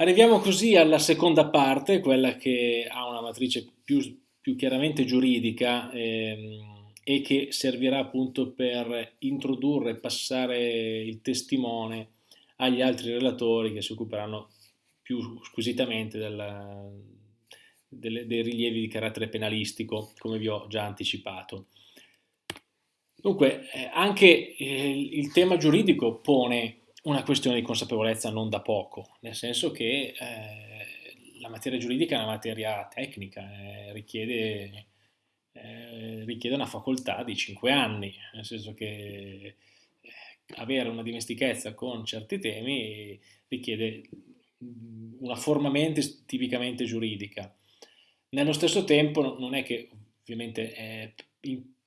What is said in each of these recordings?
Arriviamo così alla seconda parte, quella che ha una matrice più, più chiaramente giuridica ehm, e che servirà appunto per introdurre e passare il testimone agli altri relatori che si occuperanno più squisitamente della, delle, dei rilievi di carattere penalistico, come vi ho già anticipato. Dunque, eh, anche eh, il tema giuridico pone una questione di consapevolezza non da poco, nel senso che eh, la materia giuridica è una materia tecnica, eh, richiede, eh, richiede, una facoltà di 5 anni, nel senso che eh, avere una dimestichezza con certi temi richiede mm, una forma mente tipicamente giuridica. Nello stesso tempo non è che ovviamente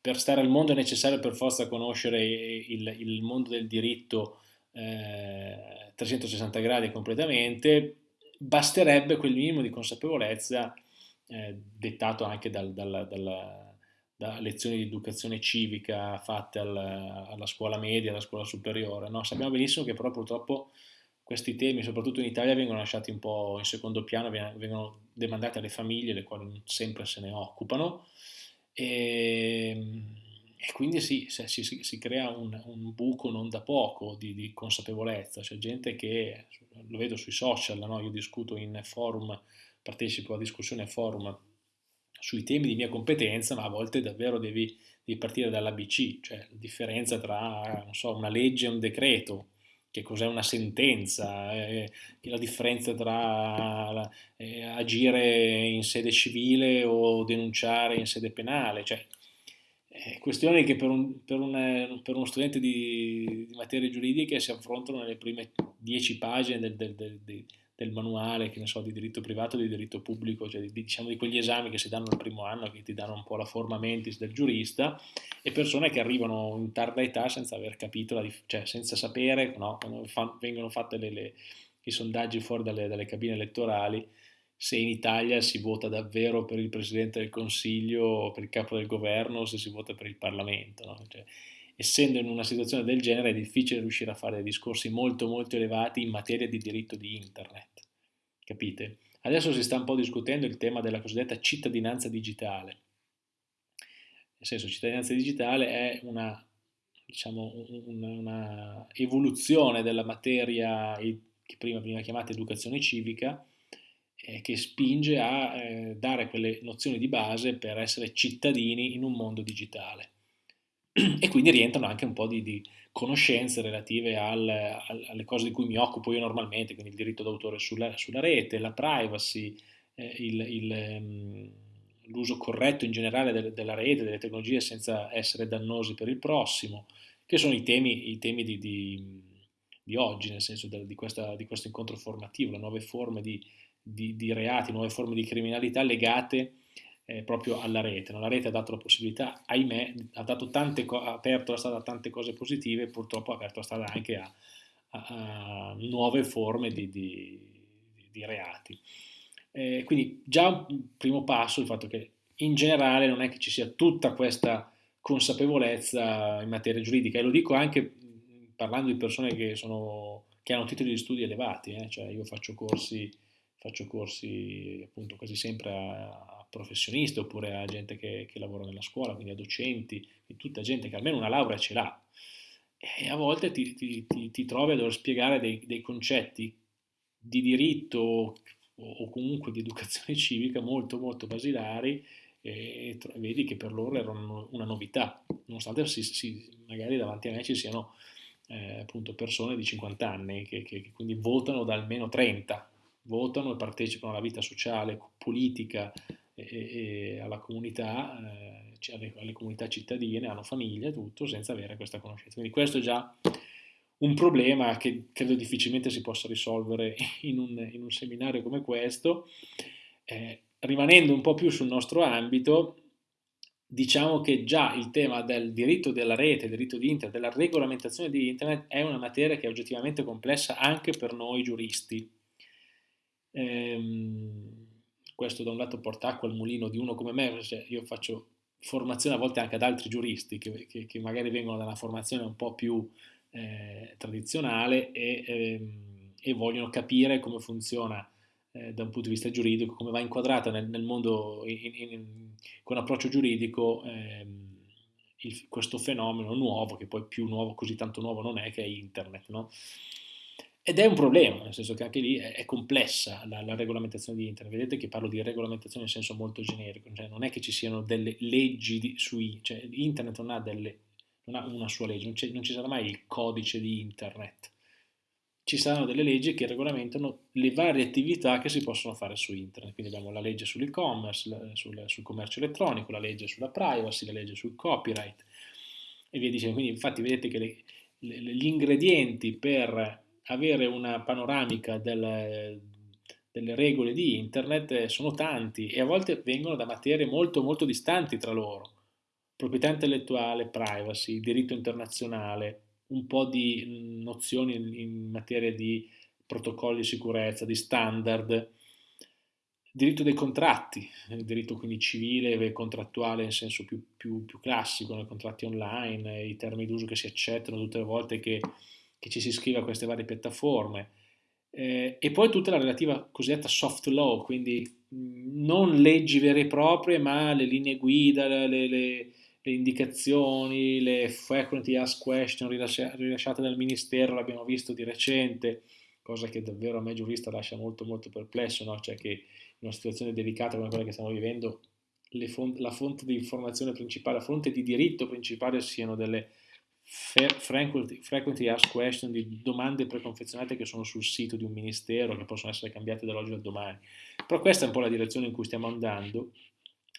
per stare al mondo è necessario per forza conoscere il, il mondo del diritto eh, 360 gradi completamente, basterebbe quel minimo di consapevolezza eh, dettato anche dal, dalla, dalla, da lezioni di educazione civica fatte al, alla scuola media, alla scuola superiore. No? Sappiamo benissimo che però purtroppo questi temi, soprattutto in Italia, vengono lasciati un po' in secondo piano, vengono demandati alle famiglie, le quali non sempre se ne occupano. E, ehm, e quindi sì, si, si, si crea un, un, buco non da poco di, di, consapevolezza, c'è gente che, lo vedo sui social, no? io discuto in forum, partecipo a discussioni a forum sui temi di mia competenza, ma a volte davvero devi, devi partire dall'ABC, cioè la differenza tra so, una legge e un decreto, che cos'è una sentenza, eh, la differenza tra eh, agire in sede civile o denunciare in sede penale, cioè eh, questioni che per, un, per, un, per uno studente di, di, materie giuridiche si affrontano nelle prime dieci pagine del, del, del, del manuale, che ne so, di diritto privato e di diritto pubblico, cioè di, diciamo di quegli esami che si danno al primo anno, che ti danno un po' la forma mentis del giurista, e persone che arrivano in tarda età senza aver capito, la, cioè senza sapere, no, quando fa, vengono fatti i sondaggi fuori dalle, dalle cabine elettorali, se in Italia si vota davvero per il Presidente del Consiglio, per il capo del governo, o se si vota per il Parlamento. No? Cioè, essendo in una situazione del genere è difficile riuscire a fare discorsi molto molto elevati in materia di diritto di internet. Capite? Adesso si sta un po' discutendo il tema della cosiddetta cittadinanza digitale. Nel senso, cittadinanza digitale è una, diciamo, una, una evoluzione della materia che prima veniva chiamata educazione civica, eh, che spinge a eh, dare quelle nozioni di base per essere cittadini in un mondo digitale. E quindi rientrano anche un po' di, di conoscenze relative al, al, alle cose di cui mi occupo io normalmente, quindi il diritto d'autore sulla, sulla, rete, la privacy, eh, ehm, l'uso corretto in generale de, della rete, delle tecnologie senza essere dannosi per il prossimo, che sono i temi, i temi di, di, di, oggi, nel senso di, questa, di questo incontro formativo, le nuove forme di, di, di reati, nuove forme di criminalità legate eh, proprio alla rete. No? La rete ha dato la possibilità, ahimè, ha, dato tante ha aperto la strada a tante cose positive, purtroppo ha aperto la strada anche a, a, a nuove forme di, di, di reati. Eh, quindi già un primo passo il fatto che in generale non è che ci sia tutta questa consapevolezza in materia giuridica e lo dico anche parlando di persone che, sono, che hanno titoli di studi elevati, eh? cioè io faccio corsi faccio corsi appunto quasi sempre a, professionisti oppure a gente che, che, lavora nella scuola, quindi a docenti, tutta gente che almeno una laurea ce l'ha. E a volte ti, ti, ti, ti trovi a dover spiegare dei, dei concetti di diritto o, o, comunque di educazione civica molto molto basilari e vedi che per loro erano una novità, nonostante si, si, magari davanti a me ci siano eh, appunto persone di 50 anni che, che, che quindi votano da almeno 30 votano e partecipano alla vita sociale, politica e, e alla comunità, eh, alle, alle, comunità cittadine, hanno famiglia tutto, senza avere questa conoscenza. Quindi questo è già un problema che credo difficilmente si possa risolvere in un, in un seminario come questo. Eh, rimanendo un po' più sul nostro ambito, diciamo che già il tema del diritto della rete, del diritto di internet, della regolamentazione di internet è una materia che è oggettivamente complessa anche per noi giuristi Ehm, questo da un lato porta acqua al mulino di uno come me, cioè io faccio formazione a volte anche ad altri giuristi che, che, che magari vengono da una formazione un po' più eh, tradizionale e, ehm, e vogliono capire come funziona eh, da un punto di vista giuridico, come va inquadrata nel, nel mondo in, in, con approccio giuridico ehm, il, questo fenomeno nuovo, che poi più nuovo, così tanto nuovo non è, che è internet. No? Ed è un problema, nel senso che anche lì è, è complessa la, la, regolamentazione di internet. Vedete che parlo di regolamentazione in senso molto generico, cioè non è che ci siano delle leggi di, sui, cioè internet non ha, delle, non ha una sua legge, non, non ci sarà mai il codice di internet ci saranno delle leggi che regolamentano le varie attività che si possono fare su internet. Quindi abbiamo la legge sull'e-commerce, sul, sul, commercio elettronico, la legge sulla privacy, la legge sul copyright e via dicendo. Quindi infatti vedete che le, le, gli ingredienti per avere una panoramica del, delle regole di internet sono tanti e a volte vengono da materie molto molto distanti tra loro. Proprietà intellettuale, privacy, diritto internazionale, un po' di nozioni in materia di protocolli di sicurezza, di standard, diritto dei contratti, il diritto quindi civile e contrattuale in senso più, più, più classico, nei contratti online, i termini d'uso che si accettano tutte le volte che, che ci si iscrive a queste varie piattaforme. Eh, e poi tutta la relativa cosiddetta soft law, quindi non leggi vere e proprie, ma le linee guida, le, le, le indicazioni, le frequently asked question rilasciate dal Ministero, l'abbiamo visto di recente, cosa che davvero a me giurista lascia molto molto perplesso, no? cioè che in una situazione delicata come quella che stiamo vivendo font la fonte di informazione principale, la fonte di diritto principale siano delle frequently, asked question di domande preconfezionate che sono sul sito di un ministero, che possono essere cambiate dall'oggi al domani. Però questa è un po' la direzione in cui stiamo andando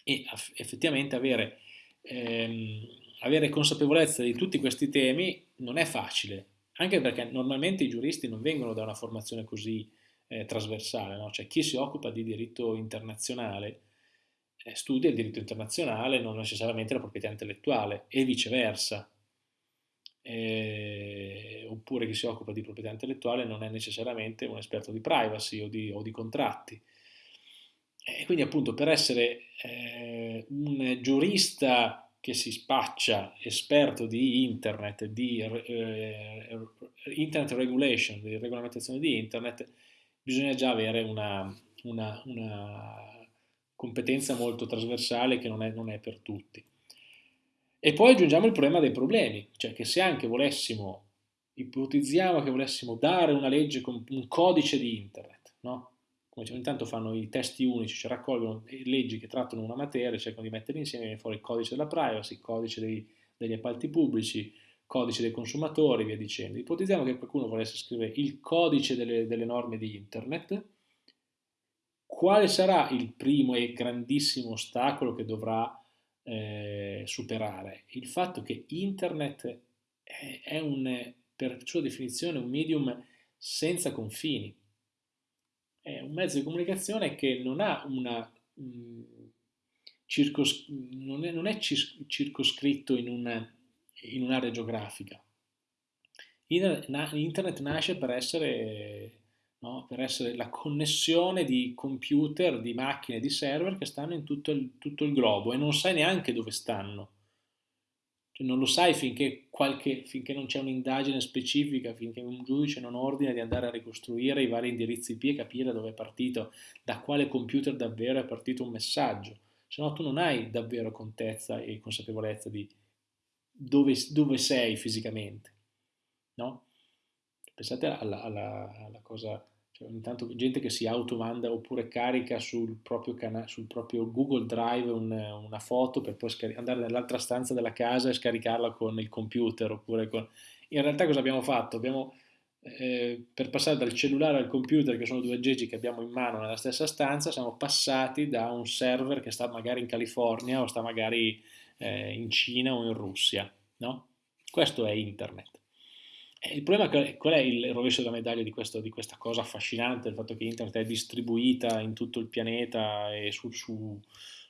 e effettivamente avere ehm, avere consapevolezza di tutti questi temi non è facile, anche perché normalmente i giuristi non vengono da una formazione così eh, trasversale, no? cioè chi si occupa di diritto internazionale eh, studia il diritto internazionale, non necessariamente la proprietà intellettuale e viceversa. Eh, oppure chi si occupa di proprietà intellettuale non è necessariamente un esperto di privacy o di, o di contratti. E quindi appunto per essere eh, un giurista che si spaccia esperto di internet, di eh, internet regulation, di regolamentazione di internet, bisogna già avere una, una, una competenza molto trasversale che non è, non è per tutti. E poi aggiungiamo il problema dei problemi, cioè che se anche volessimo, ipotizziamo che volessimo dare una legge con un codice di internet, no? come diciamo, intanto fanno i testi unici, cioè raccolgono leggi che trattano una materia, cercano di mettere insieme, viene fuori il codice della privacy, il codice dei, degli appalti pubblici, codice dei consumatori, via dicendo. Ipotizziamo che qualcuno volesse scrivere il codice delle, delle norme di internet, quale sarà il primo e grandissimo ostacolo che dovrà eh, superare? Il fatto che internet è, un, per sua definizione un medium senza confini è un mezzo di comunicazione che non ha una mh, mm, circos- non, è, non è circoscritto in un'area geografica. Internet nasce per essere, no, per essere, la connessione di computer, di macchine, di server che stanno in tutto il, tutto il globo e non sai neanche dove stanno. Cioè non lo sai finché, qualche, finché non c'è un'indagine specifica, finché un giudice non ordina di andare a ricostruire i vari indirizzi IP e capire dove è partito, da quale computer davvero è partito un messaggio. Se no tu non hai davvero contezza e consapevolezza di dove, dove sei fisicamente. No? Pensate alla, alla, alla cosa cioè, ogni tanto gente che si automanda oppure carica sul proprio, sul proprio Google Drive un, una foto per poi andare nell'altra stanza della casa e scaricarla con il computer. Oppure con... In realtà cosa abbiamo fatto? Abbiamo, eh, per passare dal cellulare al computer, che sono due aggeggi che abbiamo in mano nella stessa stanza, siamo passati da un server che sta magari in California o sta magari eh, in Cina o in Russia. No? Questo è internet. Il problema è qual è il rovescio della medaglia di, questo, di, questa cosa affascinante, il fatto che internet è distribuita in tutto il pianeta e su, su,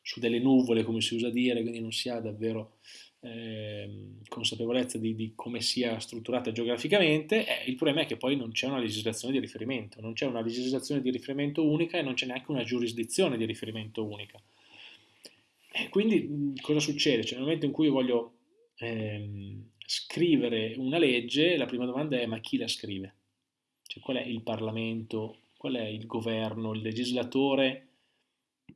su delle nuvole, come si usa dire, quindi non si ha davvero eh, consapevolezza di, di, come sia strutturata geograficamente, eh, il problema è che poi non c'è una legislazione di riferimento, non c'è una legislazione di riferimento unica e non c'è neanche una giurisdizione di riferimento unica. E quindi cosa succede? Cioè, nel momento in cui io voglio... Ehm, scrivere una legge, la prima domanda è ma chi la scrive? Cioè, qual è il Parlamento, qual è il governo, il legislatore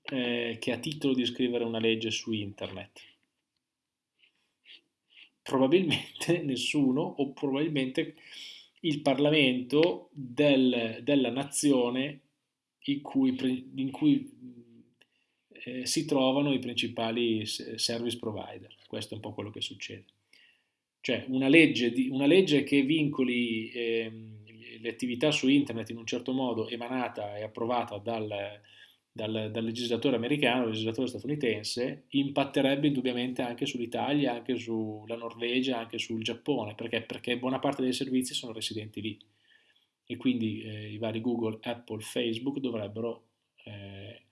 eh, che ha titolo di scrivere una legge su internet? Probabilmente nessuno, o probabilmente il Parlamento del, della nazione in cui, in cui eh, si trovano i principali service provider. Questo è un po' quello che succede. Cioè una legge, di, una legge che vincoli eh, le attività su internet in un certo modo emanata e approvata dal, dal, dal, legislatore americano, dal legislatore statunitense, impatterebbe indubbiamente anche sull'Italia, anche sulla Norvegia, anche sul Giappone, perché? Perché buona parte dei servizi sono residenti lì e quindi eh, i vari Google, Apple, Facebook dovrebbero, eh,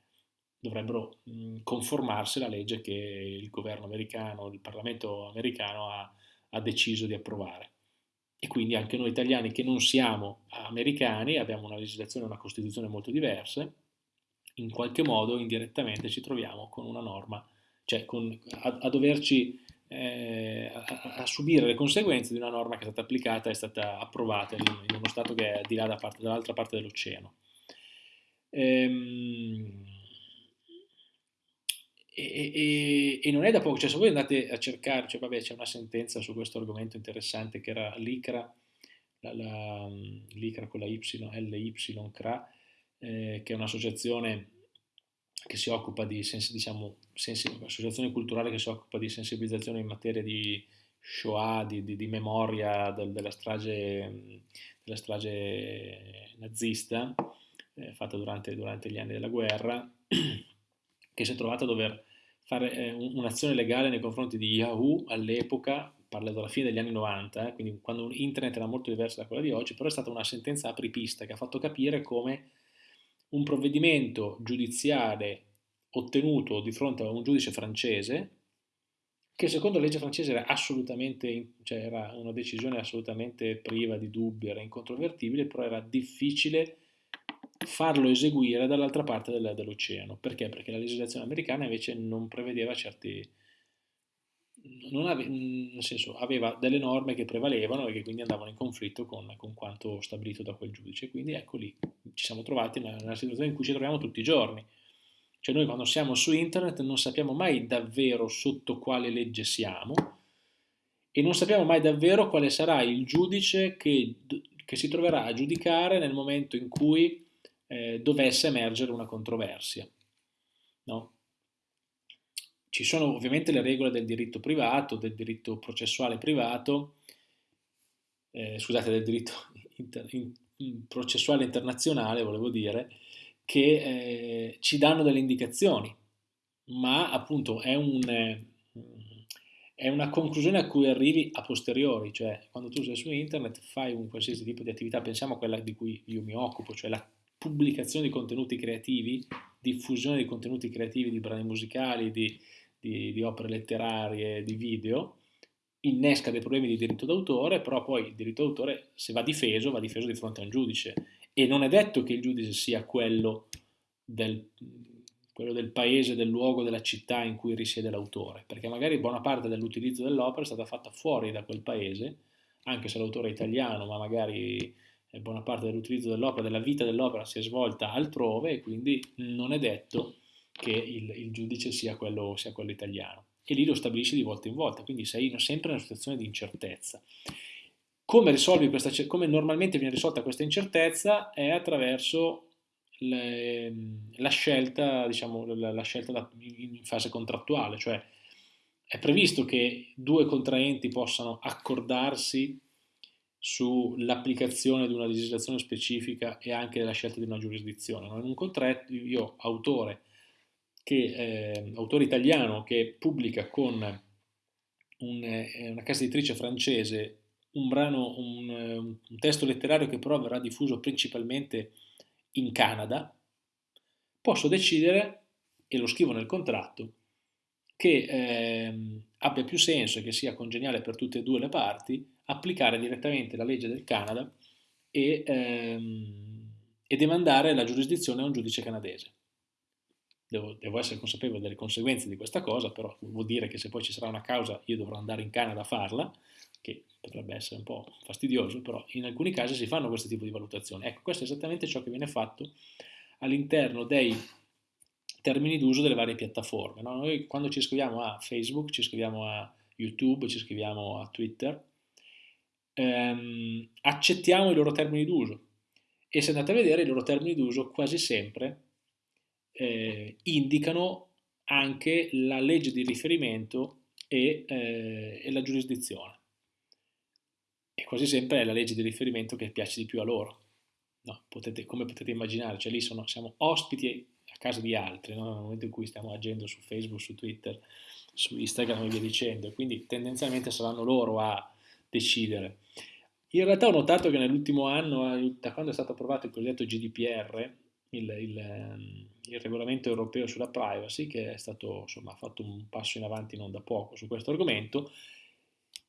dovrebbero conformarsi alla legge che il governo americano, il Parlamento americano ha, ha deciso di approvare. E quindi anche noi italiani che non siamo americani, abbiamo una legislazione e una costituzione molto diverse, in qualche modo indirettamente ci troviamo con una norma, cioè con, a, a doverci eh, a, a, subire le conseguenze di una norma che è stata applicata è stata approvata in, in uno Stato che è di là da parte, dall'altra parte dell'oceano. Ehm, e, e, e, non è da poco, cioè se voi andate a cercare, cioè vabbè c'è una sentenza su questo argomento interessante che era l'ICRA, la, l'ICRA con la Y, LYCRA, eh, che è un'associazione che si occupa di, diciamo, associazione culturale che si occupa di sensibilizzazione in materia di Shoah, di, di, di memoria del, della, strage, della, strage, nazista eh, fatta durante, durante, gli anni della guerra, che si è trovata a dover fare eh, un'azione legale nei confronti di Yahoo all'epoca, parla della fine degli anni 90, eh, quindi quando internet era molto diversa da quella di oggi, però è stata una sentenza apripista che ha fatto capire come un provvedimento giudiziale ottenuto di fronte a un giudice francese che secondo la legge francese era assolutamente, cioè era una decisione assolutamente priva di dubbi, era incontrovertibile, però era difficile farlo eseguire dall'altra parte dell'oceano. Perché? Perché la legislazione americana invece non prevedeva certi... Ave, nel senso, aveva delle norme che prevalevano e che quindi andavano in conflitto con, con quanto stabilito da quel giudice. Quindi ecco lì, ci siamo trovati nella, nella situazione in cui ci troviamo tutti i giorni. Cioè noi quando siamo su internet non sappiamo mai davvero sotto quale legge siamo e non sappiamo mai davvero quale sarà il giudice che, che si troverà a giudicare nel momento in cui eh, dovesse emergere una controversia. No? Ci sono ovviamente le regole del diritto privato, del diritto processuale privato, eh, scusate, del diritto inter, in, processuale internazionale, volevo dire, che eh, ci danno delle indicazioni, ma appunto è, un, eh, è, una conclusione a cui arrivi a posteriori, cioè quando tu sei su internet fai un qualsiasi tipo di attività, pensiamo a quella di cui io mi occupo, cioè la pubblicazione di contenuti creativi, diffusione di contenuti creativi, di brani musicali, di, di, di opere letterarie, di video, innesca dei problemi di diritto d'autore, però poi il diritto d'autore se va difeso, va difeso di fronte a un giudice. E non è detto che il giudice sia quello del, quello del paese, del luogo, della città in cui risiede l'autore, perché magari buona parte dell'utilizzo dell'opera è stata fatta fuori da quel paese, anche se l'autore è italiano, ma magari buona parte dell'utilizzo dell'opera, della vita dell'opera si è svolta altrove e quindi non è detto che il, il giudice sia quello, sia quello italiano e lì lo stabilisci di volta in volta, quindi sei sempre in una situazione di incertezza. Come, questa, come normalmente viene risolta questa incertezza è attraverso le, la scelta, diciamo, la, la scelta da, in fase contrattuale, cioè è previsto che due contraenti possano accordarsi sull'applicazione di una legislazione specifica e anche la scelta di una giurisdizione. In un contratto io, autore, che, eh, autore italiano che pubblica con un, eh, una casa editrice francese un brano, un, un, testo letterario che però verrà diffuso principalmente in Canada, posso decidere, e lo scrivo nel contratto, che eh, abbia più senso e che sia congeniale per tutte e due le parti applicare direttamente la legge del Canada e, ehm, e demandare la giurisdizione a un giudice canadese devo, devo, essere consapevole delle conseguenze di questa cosa, però vuol dire che se poi ci sarà una causa io dovrò andare in Canada a farla, che potrebbe essere un po' fastidioso, però in alcuni casi si fanno questo tipo di valutazioni. Ecco, questo è esattamente ciò che viene fatto all'interno dei termini d'uso delle varie piattaforme. No? Noi quando ci iscriviamo a Facebook, ci iscriviamo a YouTube, ci iscriviamo a Twitter, ehm, accettiamo i loro termini d'uso e se andate a vedere i loro termini d'uso quasi sempre eh, indicano anche la legge di riferimento e, eh, e, la giurisdizione. E quasi sempre è la legge di riferimento che piace di più a loro. No, potete, come potete immaginare, cioè lì sono, siamo ospiti a casa di altri, no? nel momento in cui stiamo agendo su Facebook, su Twitter, su Instagram e via dicendo, quindi tendenzialmente saranno loro a decidere. In realtà ho notato che nell'ultimo anno, eh, da quando è stato approvato il cosiddetto GDPR, il, il, ehm, il, regolamento europeo sulla privacy, che è stato insomma, fatto un passo in avanti non da poco su questo argomento,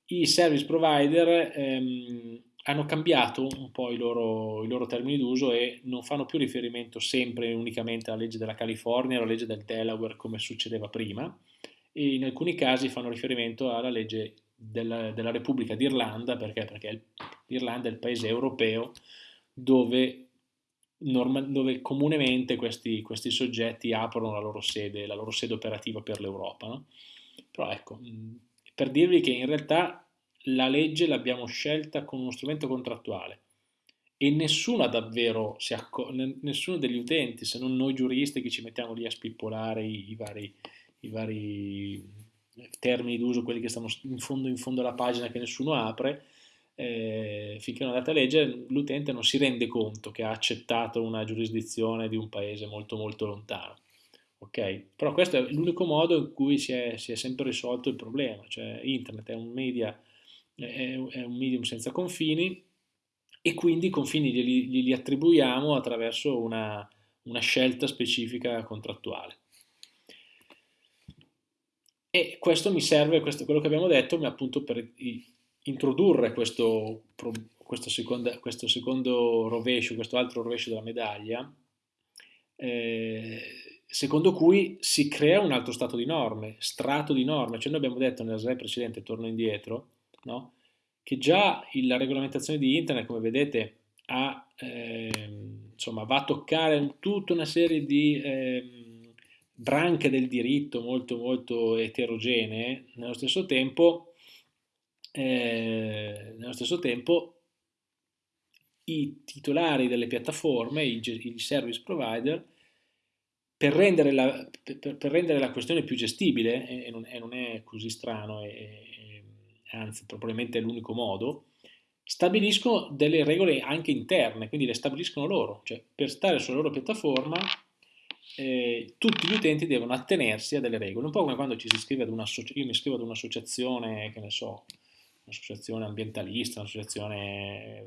i service provider ehm, hanno cambiato un po' i loro, i loro termini d'uso e non fanno più riferimento sempre unicamente alla legge della California alla legge del Delaware come succedeva prima, e in alcuni casi fanno riferimento alla legge della, della Repubblica d'Irlanda, perché? Perché l'Irlanda è il paese europeo dove, norma, dove comunemente questi, questi, soggetti aprono la loro sede, la loro sede operativa per l'Europa. No? Però ecco, per dirvi che in realtà la legge l'abbiamo scelta con uno strumento contrattuale e nessuno davvero, nessuno degli utenti, se non noi giuristi che ci mettiamo lì a spippolare i, i vari, i vari termini d'uso, quelli che stanno in fondo, in fondo alla pagina che nessuno apre, eh, finché non andate a leggere, l'utente non si rende conto che ha accettato una giurisdizione di un paese molto molto lontano. Ok? Però questo è l'unico modo in cui si è, si è, sempre risolto il problema, cioè internet è un, media, è, è un medium senza confini e quindi i confini glieli, glieli attribuiamo attraverso una, una scelta specifica contrattuale. E questo mi serve, questo, quello che abbiamo detto, appunto per introdurre questo, questo, seconda, questo secondo rovescio, questo altro rovescio della medaglia, eh, secondo cui si crea un altro stato di norme, strato di norme, cioè noi abbiamo detto nella slide precedente, torno indietro, no? che già la regolamentazione di internet, come vedete, ha, eh, insomma, va a toccare tutta una serie di... Eh, branche del diritto molto molto eterogenee, nello stesso tempo, eh, nello stesso tempo i titolari delle piattaforme, i, i service provider, per rendere, la, per, per rendere, la, questione più gestibile, e non, e non è così strano, e, anzi probabilmente è l'unico modo, stabiliscono delle regole anche interne, quindi le stabiliscono loro, cioè per stare sulla loro piattaforma eh, tutti gli utenti devono attenersi a delle regole, un po' come quando ci si iscrive ad un'associazione, io mi iscrivo ad un'associazione, che ne so, un'associazione ambientalista, un'associazione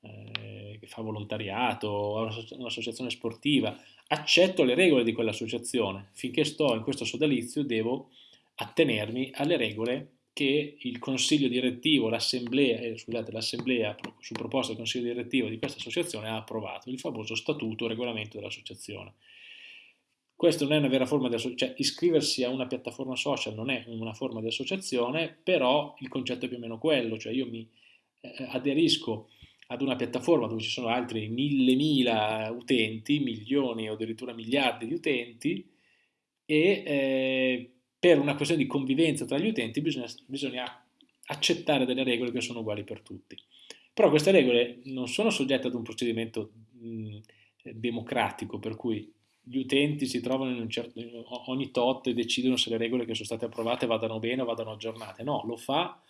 eh, che fa volontariato, un'associazione sportiva, accetto le regole di quell'associazione, finché sto in questo sodalizio devo attenermi alle regole che il consiglio direttivo, l'assemblea, eh, scusate, l'assemblea su proposta del consiglio direttivo di questa associazione ha approvato, il famoso statuto o regolamento dell'associazione. Questo non è una vera forma di associazione, cioè iscriversi a una piattaforma social non è una forma di associazione, però il concetto è più o meno quello, cioè io mi eh, aderisco ad una piattaforma dove ci sono altri mille mila utenti, milioni o addirittura miliardi di utenti e eh, per una questione di convivenza tra gli utenti bisogna, bisogna accettare delle regole che sono uguali per tutti. Però queste regole non sono soggette ad un procedimento mh, democratico per cui gli utenti si trovano in un certo, ogni tot e decidono se le regole che sono state approvate vadano bene o vadano aggiornate. No, lo fa,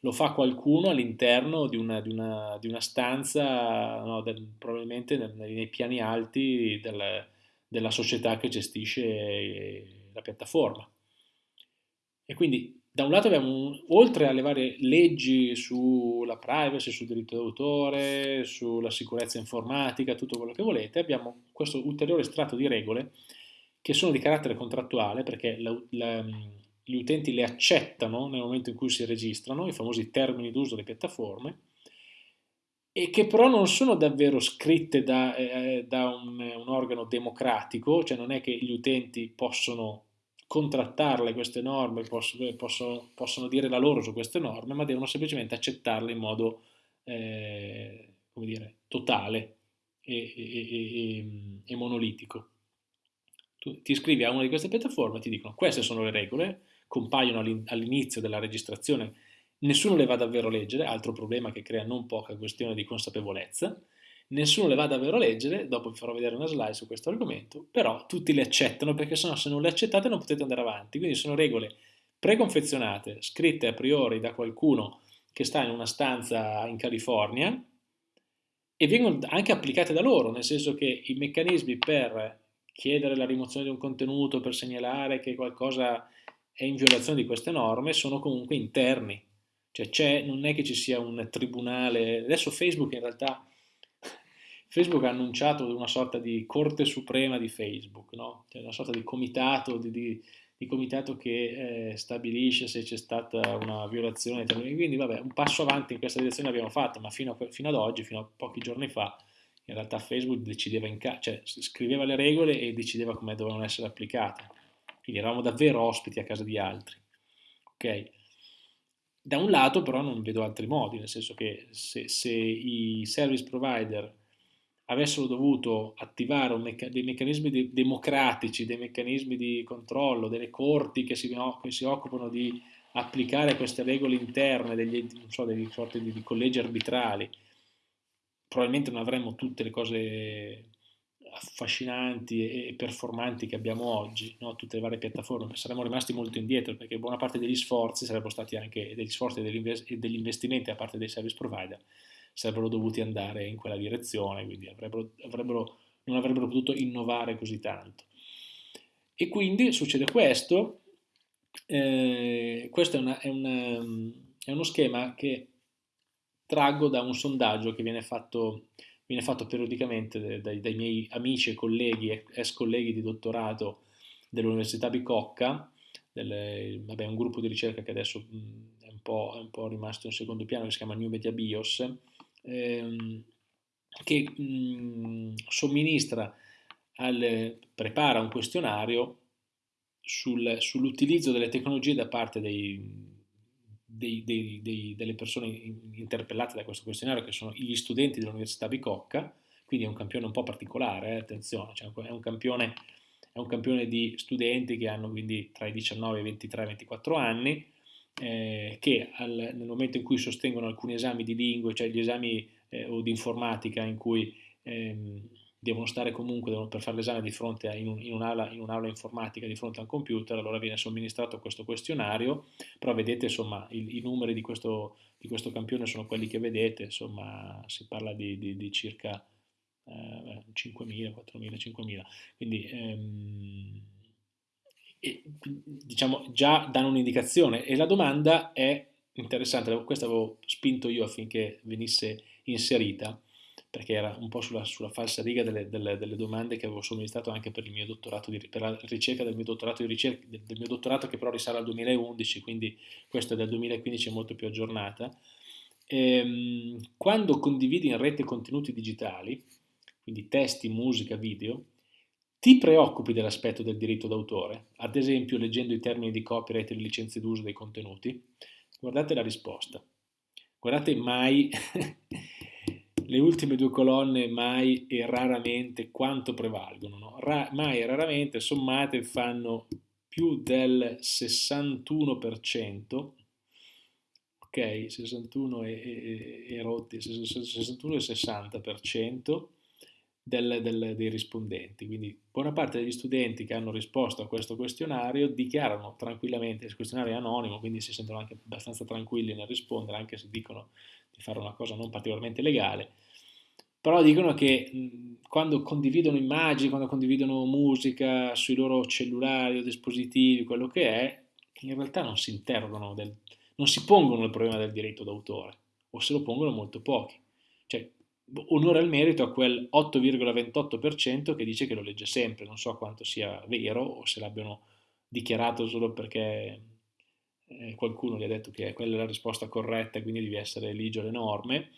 lo fa qualcuno all'interno di una, di, di una, stanza, no, del, probabilmente nei, nei, piani alti del, della società che gestisce la piattaforma. E quindi da un lato abbiamo, oltre alle varie leggi sulla privacy, sul diritto d'autore, sulla sicurezza informatica, tutto quello che volete, abbiamo questo ulteriore strato di regole che sono di carattere contrattuale perché la, la, gli utenti le accettano nel momento in cui si registrano, i famosi termini d'uso delle piattaforme, e che però non sono davvero scritte da, eh, da un, un organo democratico, cioè non è che gli utenti possono contrattarle queste norme, possono, possono, possono, dire la loro su queste norme, ma devono semplicemente accettarle in modo eh, come dire, totale e, e, e, e monolitico. Tu ti iscrivi a una di queste piattaforme e ti dicono queste sono le regole, compaiono all'inizio della registrazione, nessuno le va davvero a leggere, altro problema che crea non poca questione di consapevolezza, nessuno le va davvero a leggere, dopo vi farò vedere una slide su questo argomento, però tutti le accettano perché sennò se non le accettate non potete andare avanti, quindi sono regole preconfezionate, scritte a priori da qualcuno che sta in una stanza in California e vengono anche applicate da loro, nel senso che i meccanismi per chiedere la rimozione di un contenuto, per segnalare che qualcosa è in violazione di queste norme, sono comunque interni. Cioè non è che ci sia un tribunale, adesso Facebook in realtà Facebook ha annunciato una sorta di corte suprema di Facebook, no? cioè una sorta di comitato, di, di, di comitato che eh, stabilisce se c'è stata una violazione. Quindi vabbè, un passo avanti in questa direzione l'abbiamo fatto, ma fino, a, fino, ad oggi, fino a pochi giorni fa, in realtà Facebook decideva in cioè scriveva le regole e decideva come dovevano essere applicate. Quindi eravamo davvero ospiti a casa di altri. Ok? Da un lato però non vedo altri modi, nel senso che se, se i service provider avessero dovuto attivare mecca dei meccanismi de democratici, dei meccanismi di controllo, delle corti che si, che si, occupano di applicare queste regole interne, degli, so, degli sorti di, di collegi arbitrali, probabilmente non avremmo tutte le cose affascinanti e performanti che abbiamo oggi, no? tutte le varie piattaforme, saremmo rimasti molto indietro perché buona parte degli sforzi sarebbero stati anche degli sforzi e degli investimenti da parte dei service provider sarebbero dovuti andare in quella direzione, quindi avrebbero, avrebbero, non avrebbero potuto innovare così tanto. E quindi succede questo, eh, questo è, una, è, una, è, uno schema che traggo da un sondaggio che viene fatto, viene fatto periodicamente dai, dai, miei amici e colleghi, ex colleghi di dottorato dell'Università Bicocca, del, vabbè, un gruppo di ricerca che adesso è un, è un po' rimasto in secondo piano, che si chiama New Media Bios, ehm, che mh, somministra, al, prepara un questionario sul, sull'utilizzo delle tecnologie da parte dei, dei, dei, delle persone interpellate da questo questionario, che sono gli studenti dell'Università Bicocca, quindi è un campione un po' particolare, eh, attenzione, cioè è, un campione, è un campione di studenti che hanno quindi tra i 19 e i 23 e 24 anni, eh, che al, nel momento in cui sostengono alcuni esami di lingue, cioè gli esami eh, o di informatica in cui ehm, devono stare comunque devono, per fare l'esame di fronte a, in, un, in, un'aula, in, informatica di fronte a un computer, allora viene somministrato questo questionario, però vedete insomma i, i numeri di questo, di questo, campione sono quelli che vedete, insomma si parla di, di, di circa eh, 5.000, 4.000, 5.000, quindi ehm, diciamo, già danno un'indicazione e la domanda è interessante, questa avevo spinto io affinché venisse inserita perché era un po' sulla, sulla falsa riga delle, delle, delle, domande che avevo somministrato anche per, di, per la ricerca del mio dottorato di ricerca, del, del mio dottorato che però risale al 2011, quindi questa è del 2015 è molto più aggiornata. Ehm, quando condividi in rete contenuti digitali, quindi testi, musica, video, ti preoccupi dell'aspetto del diritto d'autore, ad esempio leggendo i termini di copyright e le licenze d'uso dei contenuti? Guardate la risposta. Guardate mai le ultime due colonne mai e raramente quanto prevalgono. No? Ra mai e raramente sommate fanno più del 61%, ok, 61 e, e, e rotti, 61 e 60%, del, del, dei rispondenti. Quindi buona parte degli studenti che hanno risposto a questo questionario dichiarano tranquillamente, il questionario è anonimo, quindi si sentono anche abbastanza tranquilli nel rispondere, anche se dicono di fare una cosa non particolarmente legale, però dicono che quando condividono immagini, quando condividono musica sui loro cellulari o dispositivi, quello che è, in realtà non si interrogano, del, non si pongono il problema del diritto d'autore, o se lo pongono molto pochi. Cioè, onore al merito a quel 8,28% che dice che lo legge sempre, non so quanto sia vero o se l'abbiano dichiarato solo perché eh, qualcuno gli ha detto che quella è la risposta corretta e quindi devi essere ligio alle norme,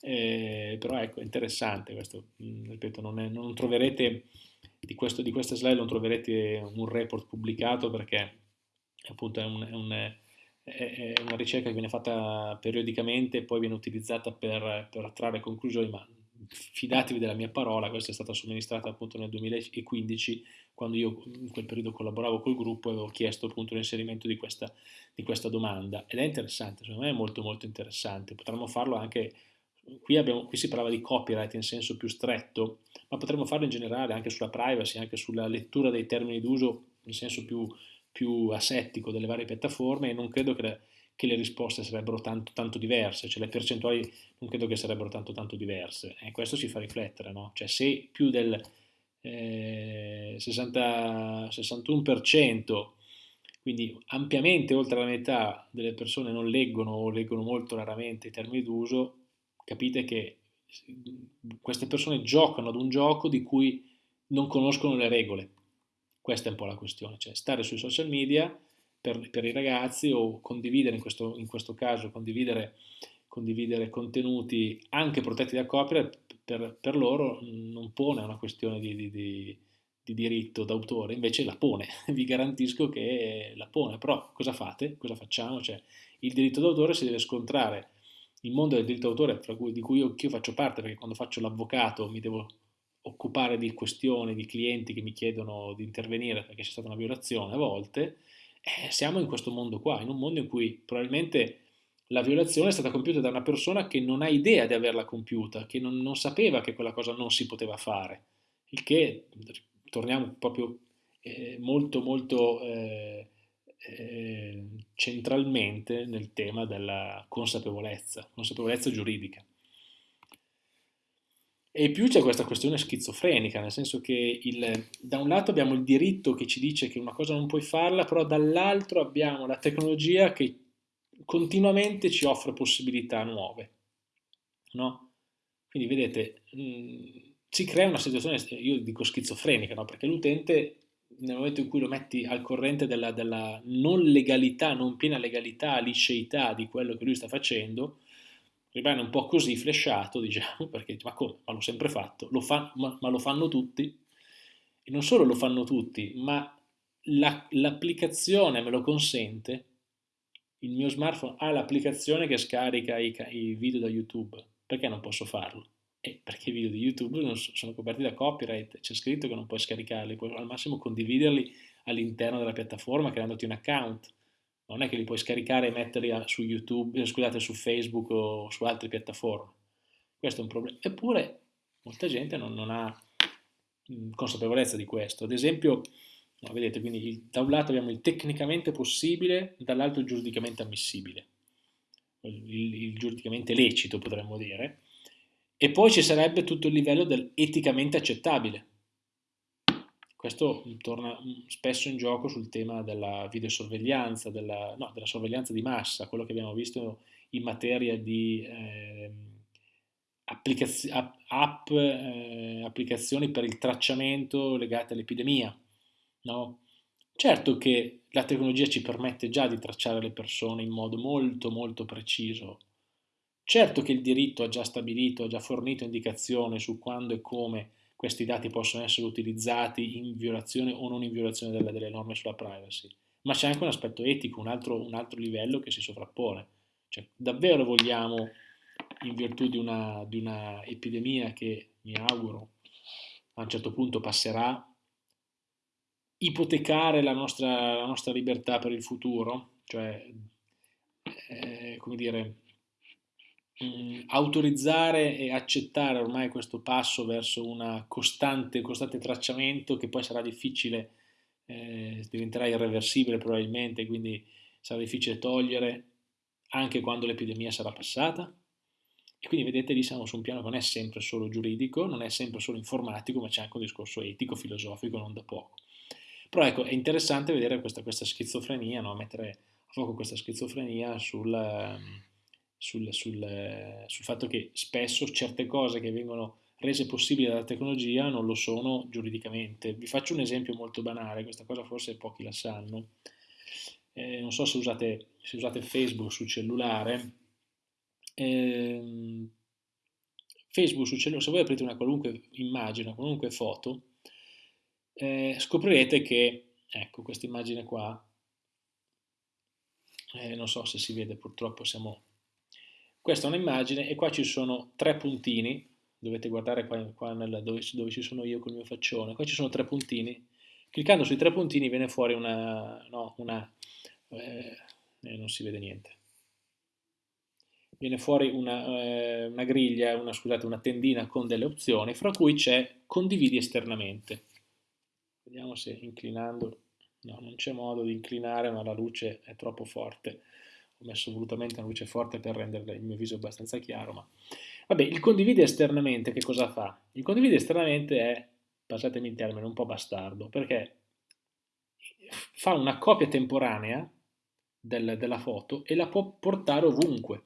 eh, però ecco, è interessante questo, mm, ripeto, non, è, non troverete di, questo, di questa slide non troverete un report pubblicato perché appunto è, un, è, un, è, una ricerca che viene fatta periodicamente e poi viene utilizzata per, per trarre conclusioni, ma fidatevi della mia parola, questa è stata somministrata appunto nel 2015 quando io in quel periodo collaboravo col gruppo e avevo chiesto appunto l'inserimento di questa, di questa domanda. Ed è interessante, secondo me è molto molto interessante, potremmo farlo anche, qui, abbiamo, qui si parlava di copyright in senso più stretto, ma potremmo farlo in generale anche sulla privacy, anche sulla lettura dei termini d'uso in senso più, più asettico delle varie piattaforme e non credo che le, che le risposte sarebbero tanto, tanto, diverse, cioè le percentuali non credo che sarebbero tanto, tanto diverse. E questo ci fa riflettere, no? Cioè se più del eh, 60, 61%, quindi ampiamente oltre la metà delle persone non leggono o leggono molto raramente i termini d'uso, capite che queste persone giocano ad un gioco di cui non conoscono le regole. Questa è un po' la questione, cioè stare sui social media per, per i ragazzi o condividere, in questo, in questo caso, condividere, condividere, contenuti anche protetti da copyright per, per loro non pone una questione di, di, di, di diritto d'autore, invece la pone, vi garantisco che la pone, però cosa fate? Cosa facciamo? Cioè, il diritto d'autore si deve scontrare, il mondo del diritto d'autore di cui io, io faccio parte, perché quando faccio l'avvocato mi devo occupare di questioni, di clienti che mi chiedono di intervenire perché c'è stata una violazione a volte, eh, siamo in questo mondo qua, in un mondo in cui probabilmente la violazione è stata compiuta da una persona che non ha idea di averla compiuta, che non, non sapeva che quella cosa non si poteva fare, il che, torniamo proprio eh, molto molto eh, eh, centralmente nel tema della consapevolezza, consapevolezza giuridica. E più c'è questa questione schizofrenica, nel senso che il, da un lato abbiamo il diritto che ci dice che una cosa non puoi farla, però dall'altro abbiamo la tecnologia che continuamente ci offre possibilità nuove. No? Quindi vedete, mh, mm, si crea una situazione, io dico schizofrenica, no? perché l'utente nel momento in cui lo metti al corrente della, della non legalità, non piena legalità, liceità di quello che lui sta facendo, rimane un po' così flashato, diciamo, perché ma come? Ma l'ho sempre fatto, lo fa, ma, ma, lo fanno tutti? E non solo lo fanno tutti, ma l'applicazione la, me lo consente, il mio smartphone ha l'applicazione che scarica i, i, video da YouTube, perché non posso farlo? Eh, perché i video di YouTube sono coperti da copyright, c'è scritto che non puoi scaricarli, puoi al massimo condividerli all'interno della piattaforma creandoti un account non è che li puoi scaricare e metterli su YouTube, eh, scusate, su Facebook o su altre piattaforme. Questo è un problema. Eppure molta gente non, non ha mm, consapevolezza di questo. Ad esempio, no, vedete, quindi da un lato abbiamo il tecnicamente possibile, dall'altro il giuridicamente ammissibile, il, il giuridicamente lecito potremmo dire, e poi ci sarebbe tutto il livello del eticamente accettabile, questo torna spesso in gioco sul tema della videosorveglianza, della, no, della sorveglianza di massa, quello che abbiamo visto in materia di eh, applicaz app, eh, applicazioni per il tracciamento legate all'epidemia. No? Certo che la tecnologia ci permette già di tracciare le persone in modo molto molto preciso. Certo che il diritto ha già stabilito, ha già fornito indicazioni su quando e come questi dati possono essere utilizzati in violazione o non in violazione delle, delle norme sulla privacy, ma c'è anche un aspetto etico, un altro, un altro, livello che si sovrappone. Cioè, davvero vogliamo, in virtù di una, di una epidemia che mi auguro a un certo punto passerà, ipotecare la nostra, la nostra libertà per il futuro? Cioè, eh, come dire, mh, autorizzare e accettare ormai questo passo verso un costante, costante tracciamento che poi sarà difficile, eh, diventerà irreversibile probabilmente, quindi sarà difficile togliere anche quando l'epidemia sarà passata. E quindi vedete lì siamo su un piano che non è sempre solo giuridico, non è sempre solo informatico, ma c'è anche un discorso etico, filosofico, non da poco. Però ecco, è interessante vedere questa, questa schizofrenia, no? mettere a fuoco questa schizofrenia sul, sul, sul, sul fatto che spesso certe cose che vengono rese possibili dalla tecnologia non lo sono giuridicamente. Vi faccio un esempio molto banale, questa cosa forse pochi la sanno. Eh, non so se usate, se usate, Facebook sul cellulare. Eh, Facebook sul cellulare, se voi aprite una qualunque immagine, una qualunque foto, eh, scoprirete che, ecco questa immagine qua, eh, non so se si vede purtroppo siamo... Questa è un'immagine e qua ci sono tre puntini, dovete guardare qua, qua nella, dove, dove, ci sono io col mio faccione, qua ci sono tre puntini, cliccando sui tre puntini viene fuori una... No, una eh, eh non si vede niente viene fuori una, eh, una griglia, una, scusate, una tendina con delle opzioni, fra cui c'è condividi esternamente. Vediamo se inclinando, no, non c'è modo di inclinare, ma la luce è troppo forte. Ho messo volutamente una luce forte per rendere il mio viso abbastanza chiaro, ma... Vabbè, il condividi esternamente che cosa fa? Il condividi esternamente è, passatemi il termine, un po' bastardo, perché fa una copia temporanea del, della foto e la può portare ovunque.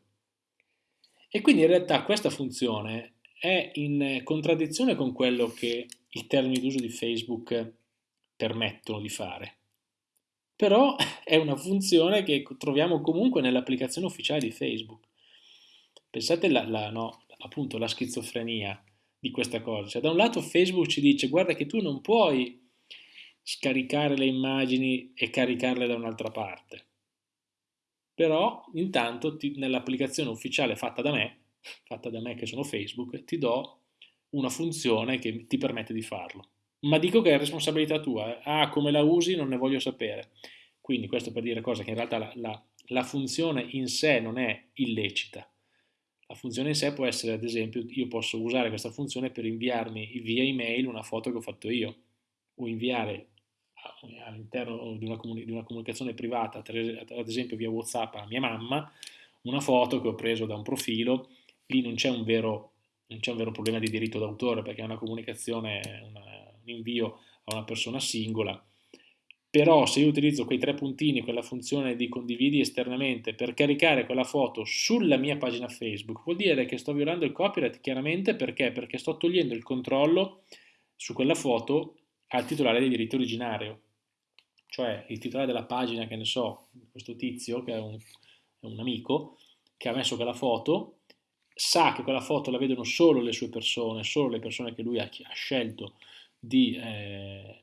E quindi in realtà questa funzione è in contraddizione con quello che i termini d'uso di Facebook permettono di fare. Però è una funzione che troviamo comunque nell'applicazione ufficiale di Facebook. Pensate la, la, no, appunto la schizofrenia di questa cosa. Cioè, da un lato Facebook ci dice guarda che tu non puoi scaricare le immagini e caricarle da un'altra parte però intanto nell'applicazione ufficiale fatta da me, fatta da me che sono Facebook, ti do una funzione che ti permette di farlo. Ma dico che è responsabilità tua, eh? ah come la usi non ne voglio sapere. Quindi questo per dire cosa che in realtà la, la, la funzione in sé non è illecita. La funzione in sé può essere, ad esempio, io posso usare questa funzione per inviarmi via email una foto che ho fatto io, o inviare all'interno di, di una, comunicazione privata, ad esempio via Whatsapp a mia mamma, una foto che ho preso da un profilo, lì non c'è un un vero problema di diritto d'autore perché è una comunicazione, una, un invio a una persona singola, però se io utilizzo quei tre puntini, quella funzione di condividi esternamente per caricare quella foto sulla mia pagina Facebook, vuol dire che sto violando il copyright chiaramente. Perché? Perché sto togliendo il controllo su quella foto al titolare del diritto originario, cioè il titolare della pagina, che ne so, questo tizio, che è un, è un amico, che ha messo quella foto, sa che quella foto la vedono solo le sue persone, solo le persone che lui ha, ha scelto di, eh,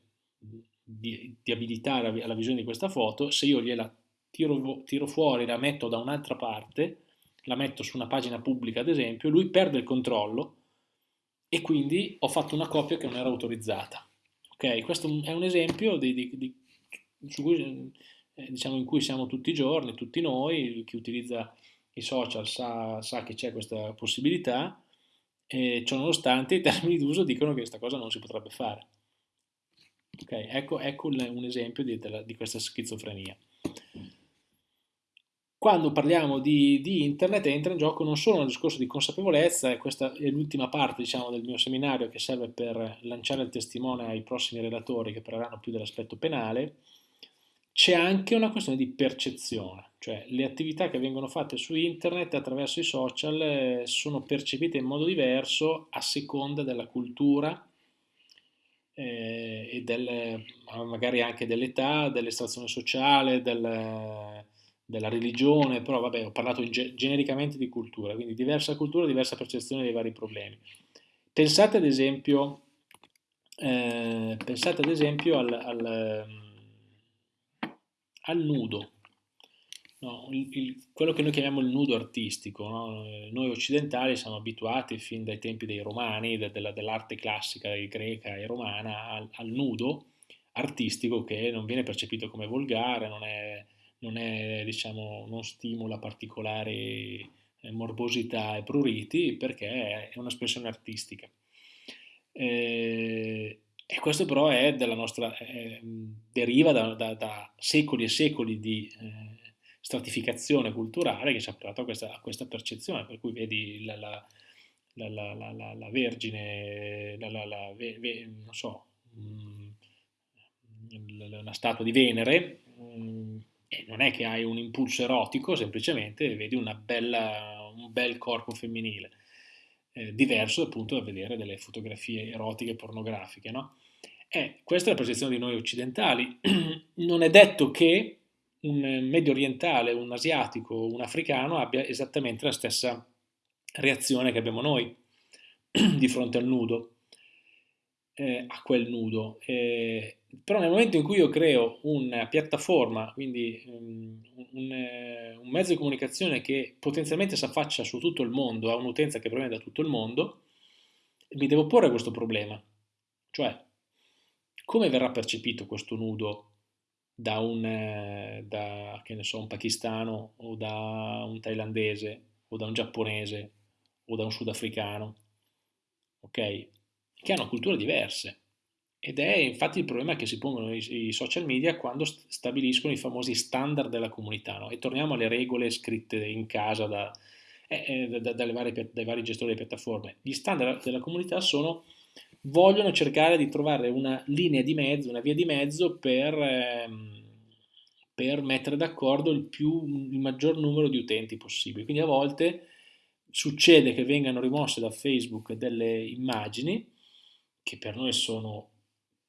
di, di, abilitare alla visione di questa foto, se io gliela tiro, tiro fuori, la metto da un'altra parte, la metto su una pagina pubblica ad esempio, lui perde il controllo e quindi ho fatto una copia che non era autorizzata. Ok, questo è un esempio di, di, di, cui, eh, diciamo, in cui siamo tutti i giorni, tutti noi, chi utilizza i social sa, sa che c'è questa possibilità, e ciò nonostante i termini d'uso dicono che questa cosa non si potrebbe fare. Ok, ecco, ecco un esempio di, di questa schizofrenia quando parliamo di, di, internet entra in gioco non solo un discorso di consapevolezza, e questa è l'ultima parte diciamo, del mio seminario che serve per lanciare il testimone ai prossimi relatori che parleranno più dell'aspetto penale, c'è anche una questione di percezione, cioè le attività che vengono fatte su internet attraverso i social eh, sono percepite in modo diverso a seconda della cultura eh, e del, magari anche dell'età, dell'estrazione sociale, del della religione, però vabbè, ho parlato ge genericamente di cultura, quindi diversa cultura, diversa percezione dei vari problemi. Pensate ad esempio, eh, pensate ad esempio al, al, al nudo, no, il, il, quello che noi chiamiamo il nudo artistico. No? Noi occidentali siamo abituati fin dai tempi dei romani, de, de, dell'arte classica greca e romana, al, al nudo artistico che non viene percepito come volgare, non è non, è, diciamo, non stimola particolari eh, morbosità e pruriti perché è un'espressione artistica. Eh, e questo però è della nostra, eh, deriva da, da, da, secoli e secoli di eh, stratificazione culturale che ci ha portato a questa, a questa percezione, per cui vedi la, la, la, la Vergine, non so, mm, una statua di Venere, mm, e non è che hai un impulso erotico, semplicemente vedi bella, un bel corpo femminile, eh, diverso appunto da vedere delle fotografie erotiche pornografiche. No? Eh, questa è la percezione di noi occidentali. non è detto che un medio orientale, un asiatico, un africano abbia esattamente la stessa reazione che abbiamo noi di fronte al nudo. eh, a quel nudo. Eh, però nel momento in cui io creo una piattaforma, quindi um, un, un, mezzo di comunicazione che potenzialmente si affaccia su tutto il mondo, ha un'utenza che proviene da tutto il mondo, mi devo porre questo problema. Cioè, come verrà percepito questo nudo da un, eh, da, so, un pakistano o da un thailandese o da un giapponese o da un sudafricano? Ok? che hanno culture diverse. Ed è infatti il problema che si pongono i, social media quando st stabiliscono i famosi standard della comunità. No? E torniamo alle regole scritte in casa da, eh, eh, da, varie, dai vari gestori delle piattaforme. Gli standard della comunità sono, vogliono cercare di trovare una linea di mezzo, una via di mezzo per, ehm, per mettere d'accordo il, il maggior numero di utenti possibile. Quindi a volte succede che vengano rimosse da Facebook delle immagini che per noi sono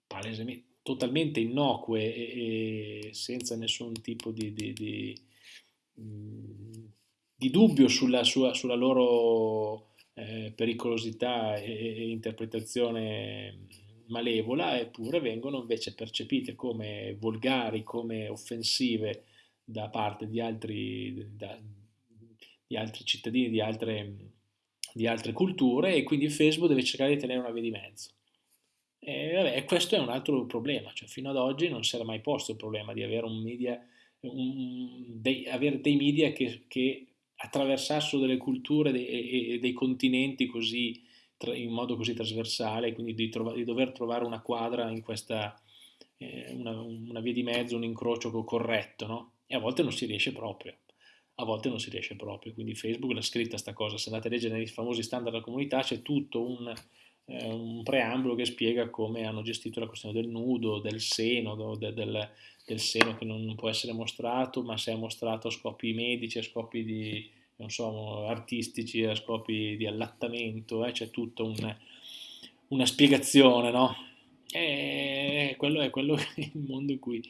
palesemente, totalmente innocue e, e senza nessun tipo di, di, di, mm, di dubbio sulla, sua, sulla loro eh, pericolosità e, e, interpretazione malevola, eppure vengono invece percepite come volgari, come offensive da parte di altri, da, di altri cittadini di altre, di altre culture e quindi Facebook deve cercare di tenere una via di mezzo. E, vabbè, questo è un altro problema, cioè fino ad oggi non si era mai posto il problema di avere, media, un, dei, avere dei media che, che, attraversassero delle culture e, dei continenti così, in modo così trasversale, quindi di, trova, di dover trovare una quadra in questa, eh, una, una, via di mezzo, un incrocio corretto, no? E a volte non si riesce proprio. A volte non si riesce proprio, quindi Facebook l'ha scritta sta cosa, se andate a leggere nei famosi standard della comunità c'è tutto un, eh, un preambolo che spiega come hanno gestito la questione del nudo, del seno, de, del, del, seno che non può essere mostrato, ma se è mostrato a scopi medici, a scopi di, so, artistici, a scopi di allattamento, eh, c'è tutta un, una spiegazione, no? E quello è quello il mondo in cui,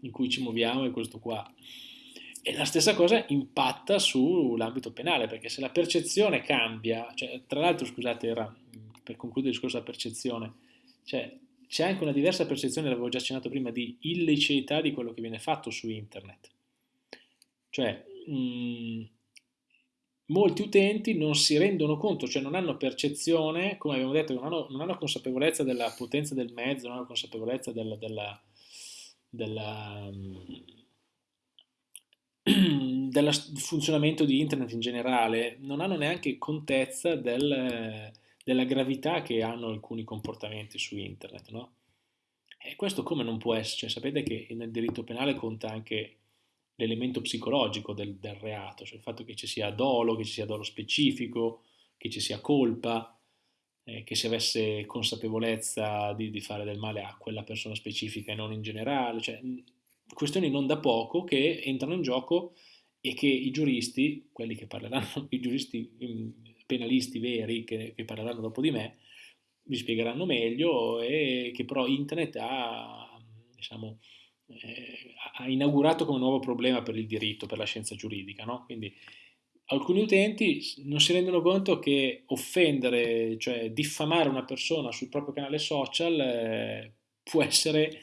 in cui ci muoviamo, è questo qua. E la stessa cosa impatta sull'ambito penale, perché se la percezione cambia, cioè, tra l'altro, scusate, era per concludere il discorso della percezione, cioè c'è anche una diversa percezione, l'avevo già accennato prima, di illiceità di quello che viene fatto su internet. Cioè, mh, mm, molti utenti non si rendono conto, cioè non hanno percezione, come abbiamo detto, non hanno, non hanno consapevolezza della potenza del mezzo, non hanno consapevolezza del, della, della, del funzionamento di internet in generale, non hanno neanche contezza del della gravità che hanno alcuni comportamenti su internet, no? E questo come non può essere? Cioè, sapete che nel diritto penale conta anche l'elemento psicologico del, del, reato, cioè il fatto che ci sia dolo, che ci sia dolo specifico, che ci sia colpa, eh, che si avesse consapevolezza di, di, fare del male a quella persona specifica e non in generale, cioè questioni non da poco che entrano in gioco e che i giuristi, quelli che parleranno, i giuristi penalisti veri che, che parleranno dopo di me, vi spiegheranno meglio e che però internet ha, diciamo, eh, ha inaugurato come nuovo problema per il diritto, per la scienza giuridica. No? Quindi alcuni utenti non si rendono conto che offendere, cioè diffamare una persona sul proprio canale social eh, può essere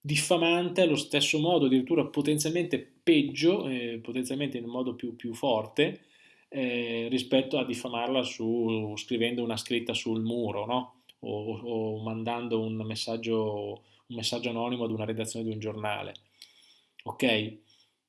diffamante allo stesso modo, addirittura potenzialmente peggio, eh, potenzialmente in un modo più, più forte, eh, rispetto a diffamarla su, scrivendo una scritta sul muro, no? o, o, mandando un messaggio, un messaggio anonimo ad una redazione di un giornale. Ok?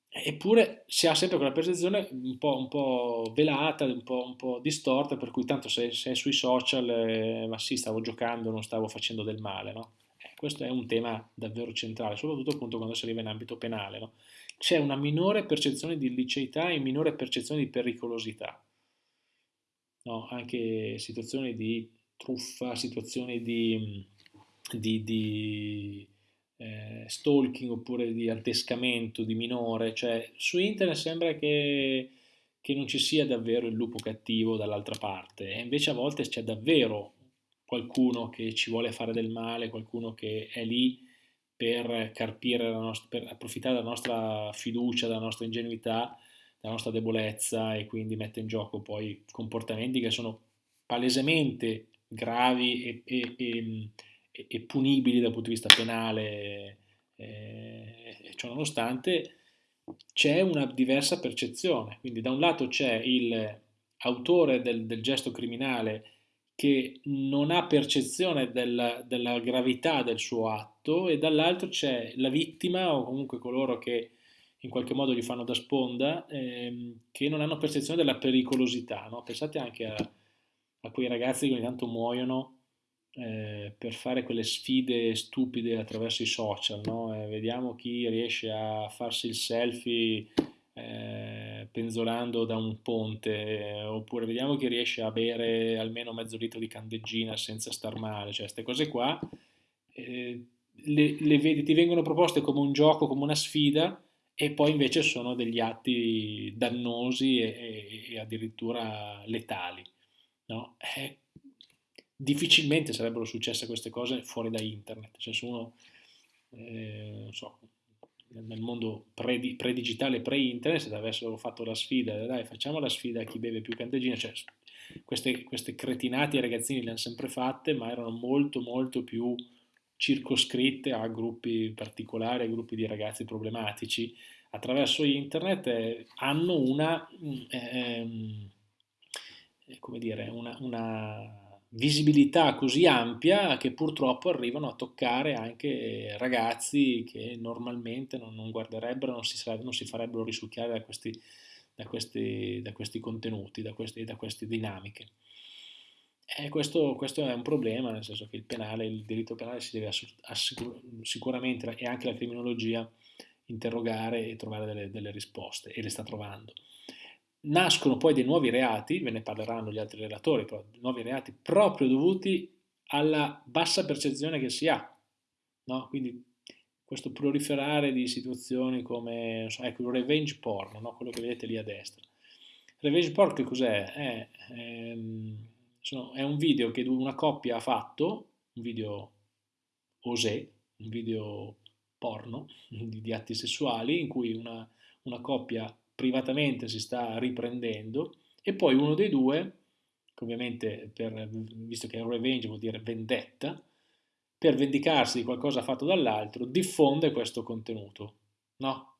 Eppure si ha sempre quella percezione un po', un po velata, un po', un po', distorta, per cui tanto se, se è sui social, eh, ma sì, stavo giocando, non stavo facendo del male, no? eh, questo è un tema davvero centrale, soprattutto appunto quando si arriva in ambito penale, no? C'è una minore percezione di illiceità e minore percezione di pericolosità. No, anche situazioni di truffa, situazioni di, di, di eh, stalking oppure di adescamento di minore, cioè su internet sembra che, che non ci sia davvero il lupo cattivo dall'altra parte e invece a volte c'è davvero qualcuno che ci vuole fare del male, qualcuno che è lì per carpire, nostra, per approfittare della nostra fiducia, della nostra ingenuità, della nostra debolezza e quindi mette in gioco poi comportamenti che sono palesemente gravi e, e, e, e, punibili dal punto di vista penale, eh, ciò nonostante c'è una diversa percezione, quindi da un lato c'è l'autore del, del gesto criminale che non ha percezione della, della, gravità del suo atto e dall'altro c'è la vittima o comunque coloro che in qualche modo gli fanno da sponda ehm, che non hanno percezione della pericolosità. No? Pensate anche a, a, quei ragazzi che ogni tanto muoiono eh, per fare quelle sfide stupide attraverso i social. No? Eh, vediamo chi riesce a farsi il selfie eh, penzolando da un ponte, eh, oppure vediamo chi riesce a bere almeno mezzo litro di candeggina senza star male, cioè queste cose qua eh, le, le vedi, ti vengono proposte come un gioco, come una sfida e poi invece sono degli atti dannosi e, e, addirittura letali. No? Eh, difficilmente sarebbero successe queste cose fuori da internet, cioè uno, eh, so, nel mondo pre-digitale, pre-internet, se avessero fatto la sfida, dai facciamo la sfida a chi beve più candeggina, cioè queste, queste cretinate i ragazzini le hanno sempre fatte, ma erano molto molto più circoscritte a gruppi particolari, a gruppi di ragazzi problematici. Attraverso internet eh, hanno una, mm, ehm, eh, come dire, una, una visibilità così ampia che purtroppo arrivano a toccare anche ragazzi che normalmente non, non guarderebbero, non si, non si, farebbero risucchiare da questi, da questi, da questi contenuti, da, questi, da queste dinamiche. E questo, questo, è un problema, nel senso che il penale, il diritto penale si deve sicuramente, e anche la criminologia, interrogare e trovare delle, delle risposte, e le sta trovando nascono poi dei nuovi reati, ve ne parleranno gli altri relatori, però nuovi reati proprio dovuti alla bassa percezione che si ha. No? Quindi questo proliferare di situazioni come ecco, il revenge porn, no? quello che vedete lì a destra. Revenge porn che cos'è? È, è, ehm, è, un video che una coppia ha fatto, un video osè, un video porno di, di atti sessuali in cui una, una coppia privatamente si sta riprendendo e poi uno dei due, ovviamente per, visto che revenge vuol dire vendetta, per vendicarsi di qualcosa fatto dall'altro, diffonde questo contenuto. No?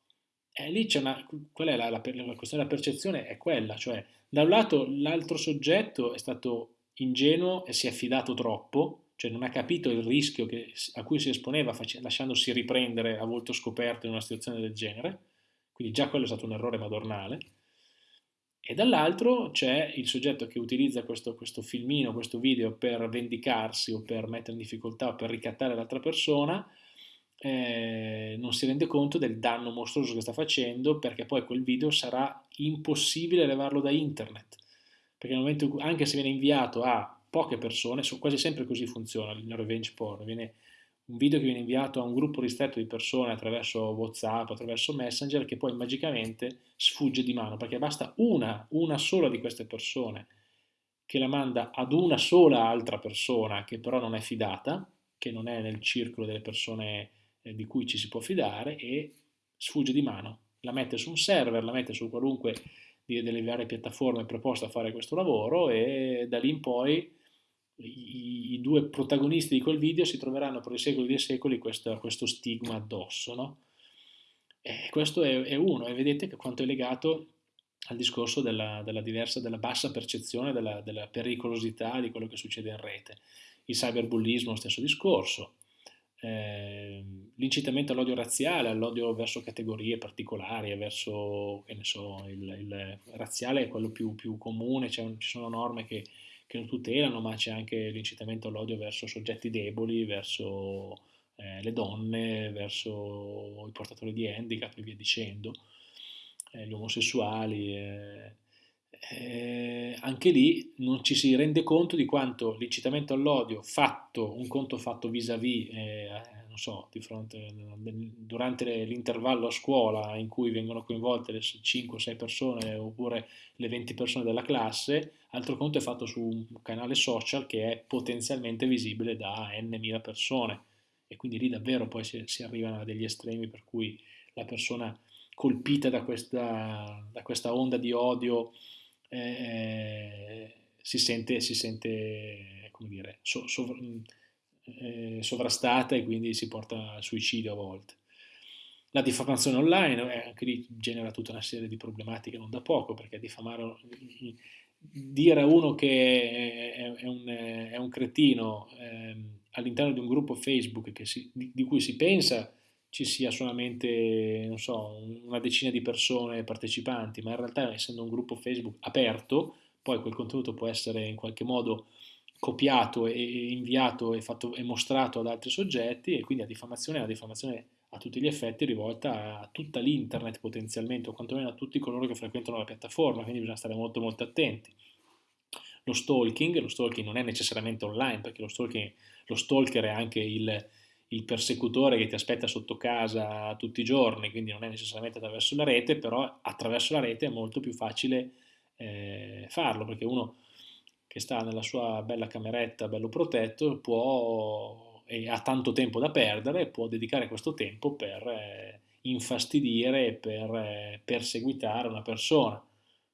E lì c'è una, qual è la, la, la questione della percezione? È quella, cioè da un lato l'altro soggetto è stato ingenuo e si è affidato troppo, cioè non ha capito il rischio che, a cui si esponeva lasciandosi riprendere a volto scoperto in una situazione del genere, quindi già quello è stato un errore madornale. E dall'altro c'è il soggetto che utilizza questo, questo, filmino, questo video per vendicarsi o per mettere in difficoltà o per ricattare l'altra persona, eh, non si rende conto del danno mostruoso che sta facendo perché poi quel video sarà impossibile levarlo da internet. Perché nel momento, anche se viene inviato a poche persone, quasi sempre così funziona il revenge porn, viene un video che viene inviato a un gruppo ristretto di persone attraverso Whatsapp, attraverso Messenger, che poi magicamente sfugge di mano, perché basta una, una sola di queste persone che la manda ad una sola altra persona che però non è fidata, che non è nel circolo delle persone eh, di cui ci si può fidare e sfugge di mano. La mette su un server, la mette su qualunque delle varie piattaforme preposte a fare questo lavoro e da lì in poi i, i, due protagonisti di quel video si troveranno per i secoli dei secoli questo, questo stigma addosso. No? Questo è, è, uno, e vedete quanto è legato al discorso della, della diversa, della bassa percezione della, della, pericolosità di quello che succede in rete. Il cyberbullismo, stesso discorso. Eh, l'incitamento all'odio razziale, all'odio verso categorie particolari, verso, che ne so, il, il razziale è quello più, più comune, ci sono norme che che lo tutelano, ma c'è anche l'incitamento all'odio verso soggetti deboli, verso eh, le donne, verso i portatori di handicap e via dicendo, eh, gli omosessuali. Eh, anche lì non ci si rende conto di quanto l'incitamento all'odio fatto, un conto fatto vis-à-vis, eh, non so, fronte, durante l'intervallo a scuola in cui vengono coinvolte le 5 6 persone oppure le 20 persone della classe, altro conto è fatto su un canale social che è potenzialmente visibile da n mila persone. E quindi lì davvero poi si, si arrivano a degli estremi per cui la persona colpita da questa, da questa onda di odio eh, si sente, si sente come dire, so, sov, eh, sovrastata e quindi si porta al suicidio a volte. La diffamazione online eh, anche lì genera tutta una serie di problematiche non da poco, perché diffamare, dire a uno che è, è, un, è un, cretino eh, all'interno di un gruppo Facebook si, di, di, cui si pensa ci sia solamente so, una decina di persone partecipanti, ma in realtà essendo un gruppo Facebook aperto, poi quel contenuto può essere in qualche modo copiato e inviato e, fatto, e mostrato ad altri soggetti e quindi la diffamazione è una diffamazione a tutti gli effetti rivolta a tutta l'internet potenzialmente o quantomeno a tutti coloro che frequentano la piattaforma, quindi bisogna stare molto molto attenti. Lo stalking, lo stalking non è necessariamente online perché lo, stalking, lo stalker è anche il, il persecutore che ti aspetta sotto casa tutti i giorni, quindi non è necessariamente attraverso la rete, però attraverso la rete è molto più facile eh, farlo perché uno che sta nella sua bella cameretta, bello protetto, può, e ha tanto tempo da perdere, può dedicare questo tempo per eh, infastidire per eh, perseguitare una persona,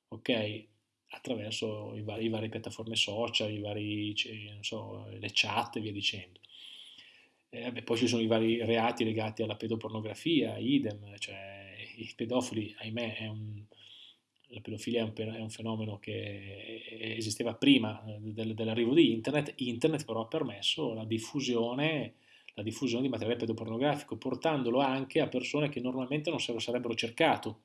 ok? Attraverso i vari, i vari piattaforme social, i vari, so, le chat e via dicendo. Eh, beh, poi ci sono i vari reati legati alla pedopornografia, idem, cioè i pedofili, ahimè, è un, la pedofilia è un, è un, fenomeno che esisteva prima eh, del, dell'arrivo di internet, internet però ha permesso la diffusione, la diffusione di materiale pedopornografico, portandolo anche a persone che normalmente non se lo sarebbero cercato.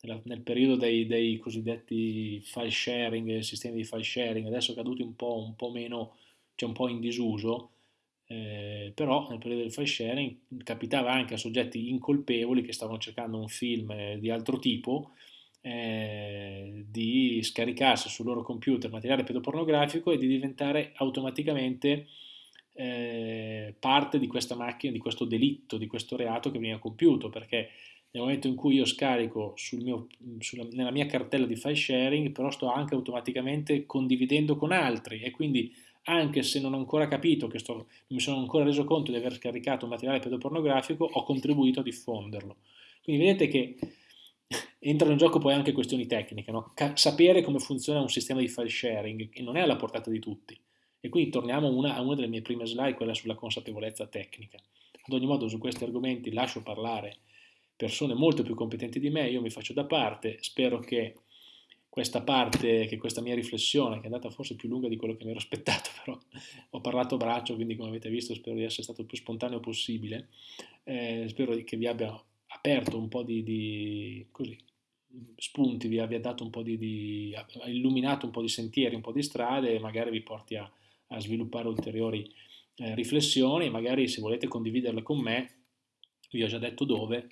Nel, nel periodo dei, dei, cosiddetti file sharing, sistemi di file sharing, adesso caduti un po', un po' meno, cioè un po' in disuso, eh, però nel periodo del file sharing capitava anche a soggetti incolpevoli che stavano cercando un film eh, di altro tipo eh, di scaricarsi sul loro computer materiale pedopornografico e di diventare automaticamente eh, parte di questa macchina, di questo delitto, di questo reato che veniva compiuto, perché nel momento in cui io scarico sul mio, sulla, nella mia cartella di file sharing, però sto anche automaticamente condividendo con altri e quindi anche se non ho ancora capito, che sto, non mi sono ancora reso conto di aver scaricato un materiale pedopornografico, ho contribuito a diffonderlo. Quindi vedete che entrano in gioco poi anche questioni tecniche, no? sapere come funziona un sistema di file sharing, che non è alla portata di tutti. E quindi torniamo una, a una delle mie prime slide, quella sulla consapevolezza tecnica. Ad ogni modo su questi argomenti lascio parlare persone molto più competenti di me, io mi faccio da parte, spero che questa parte, che questa mia riflessione, che è andata forse più lunga di quello che mi ero aspettato, però ho parlato a braccio, quindi come avete visto spero di essere stato il più spontaneo possibile, eh, spero che vi abbia aperto un po' di, di così, spunti, vi abbia dato un po' di, di, illuminato un po' di sentieri, un po' di strade e magari vi porti a, a sviluppare ulteriori eh, riflessioni, magari se volete condividerle con me, vi ho già detto dove,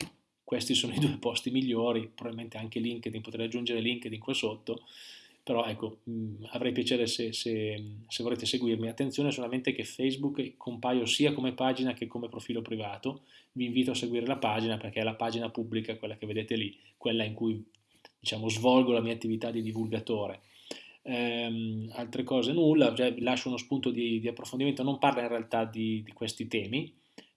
questi sono i due posti migliori, probabilmente anche LinkedIn, potrei aggiungere LinkedIn qua sotto, però ecco, mh, mm, avrei piacere se, se, se, volete seguirmi. Attenzione solamente che Facebook compaio sia come pagina che come profilo privato, vi invito a seguire la pagina perché è la pagina pubblica, quella che vedete lì, quella in cui diciamo, svolgo la mia attività di divulgatore. Ehm, altre cose nulla, cioè, lascio uno spunto di, di, approfondimento, non parla in realtà di, di questi temi,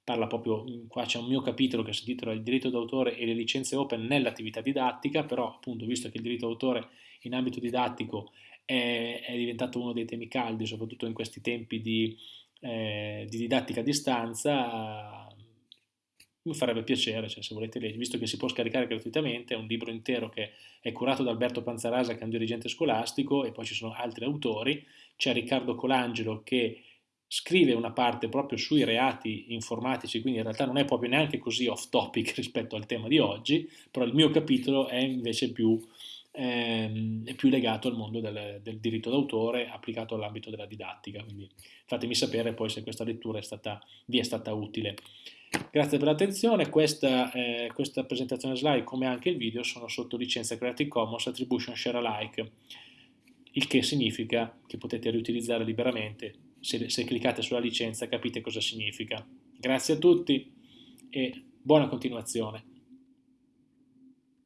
parla proprio, qua c'è un mio capitolo che si intitola il diritto d'autore e le licenze open nell'attività didattica, però appunto visto che il diritto d'autore in ambito didattico è, è, diventato uno dei temi caldi, soprattutto in questi tempi di, eh, di didattica a distanza, mi farebbe piacere, cioè, se volete leggere, visto che si può scaricare gratuitamente, è un libro intero che è curato da Alberto Panzarasa, che è un dirigente scolastico, e poi ci sono altri autori, c'è Riccardo Colangelo che scrive una parte proprio sui reati informatici, quindi in realtà non è proprio neanche così off topic rispetto al tema di oggi, però il mio capitolo è invece più ehm, è più legato al mondo del, del diritto d'autore applicato all'ambito della didattica, quindi fatemi sapere poi se questa lettura è stata, vi è stata utile. Grazie per l'attenzione, questa, eh, questa, presentazione slide come anche il video sono sotto licenza Creative Commons Attribution Share Alike, il che significa che potete riutilizzare liberamente, se, se cliccate sulla licenza capite cosa significa. Grazie a tutti e buona continuazione.